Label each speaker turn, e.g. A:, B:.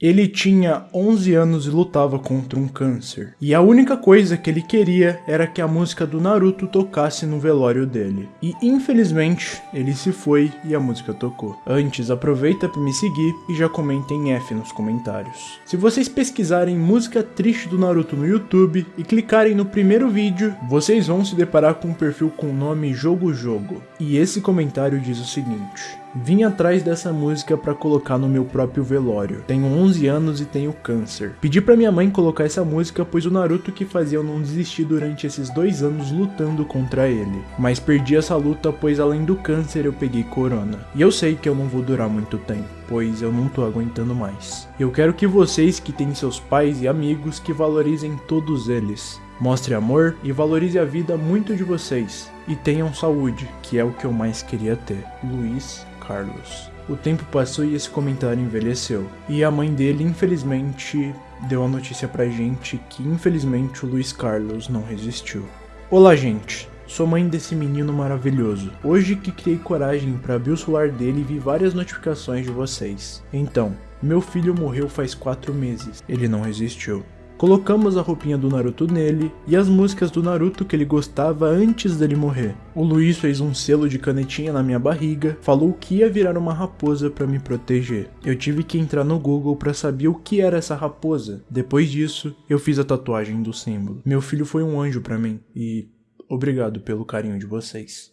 A: Ele tinha 11 anos e lutava contra um câncer. E a única coisa que ele queria era que a música do Naruto tocasse no velório dele. E infelizmente, ele se foi e a música tocou. Antes, aproveita para me seguir e já comenta em F nos comentários. Se vocês pesquisarem música triste do Naruto no YouTube e clicarem no primeiro vídeo, vocês vão se deparar com um perfil com o nome Jogo Jogo. E esse comentário diz o seguinte: Vim atrás dessa música para colocar no meu próprio velório. Tenho 11 anos e tenho câncer. Pedi para minha mãe colocar essa música pois o Naruto que fazia eu não desistir durante esses dois anos lutando contra ele. Mas perdi essa luta pois além do câncer eu peguei corona. E eu sei que eu não vou durar muito tempo, pois eu não tô aguentando mais. Eu quero que vocês que têm seus pais e amigos que valorizem todos eles. Mostre amor e valorize a vida muito de vocês. E tenham saúde, que é o que eu mais queria ter. Luiz Carlos. O tempo passou e esse comentário envelheceu. E a mãe dele, infelizmente, deu a notícia pra gente que, infelizmente, o Luiz Carlos não resistiu. Olá, gente. Sou mãe desse menino maravilhoso. Hoje que criei coragem para abrir o celular dele e vi várias notificações de vocês. Então, meu filho morreu faz 4 meses. Ele não resistiu. Colocamos a roupinha do Naruto nele e as músicas do Naruto que ele gostava antes dele morrer. O Luiz fez um selo de canetinha na minha barriga, falou que ia virar uma raposa para me proteger. Eu tive que entrar no Google para saber o que era essa raposa. Depois disso, eu fiz a tatuagem do símbolo. Meu filho foi um anjo para mim e obrigado pelo carinho de vocês.